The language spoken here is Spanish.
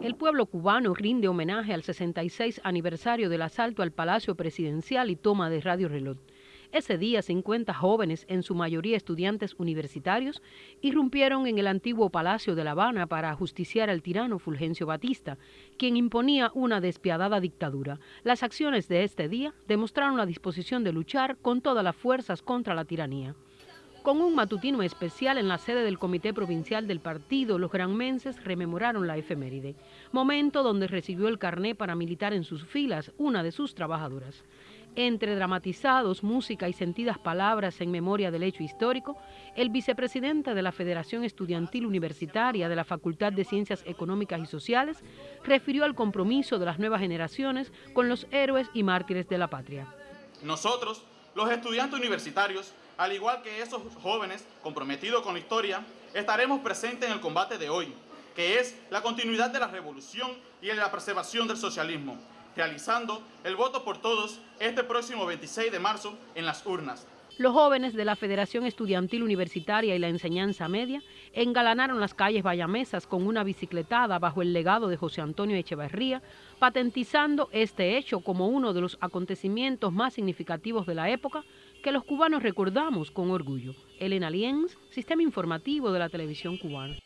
El pueblo cubano rinde homenaje al 66 aniversario del asalto al Palacio Presidencial y toma de Radio Reloj. Ese día 50 jóvenes, en su mayoría estudiantes universitarios, irrumpieron en el antiguo Palacio de La Habana para ajusticiar al tirano Fulgencio Batista, quien imponía una despiadada dictadura. Las acciones de este día demostraron la disposición de luchar con todas las fuerzas contra la tiranía. Con un matutino especial en la sede del Comité Provincial del Partido, los granmenses rememoraron la efeméride, momento donde recibió el carné para militar en sus filas una de sus trabajadoras. Entre dramatizados, música y sentidas palabras en memoria del hecho histórico, el vicepresidente de la Federación Estudiantil Universitaria de la Facultad de Ciencias Económicas y Sociales refirió al compromiso de las nuevas generaciones con los héroes y mártires de la patria. Nosotros, los estudiantes universitarios, al igual que esos jóvenes comprometidos con la historia, estaremos presentes en el combate de hoy, que es la continuidad de la revolución y la preservación del socialismo, realizando el voto por todos este próximo 26 de marzo en las urnas. Los jóvenes de la Federación Estudiantil Universitaria y la Enseñanza Media engalanaron las calles bayamesas con una bicicletada bajo el legado de José Antonio Echeverría, patentizando este hecho como uno de los acontecimientos más significativos de la época que los cubanos recordamos con orgullo. Elena Lienz, Sistema Informativo de la Televisión Cubana.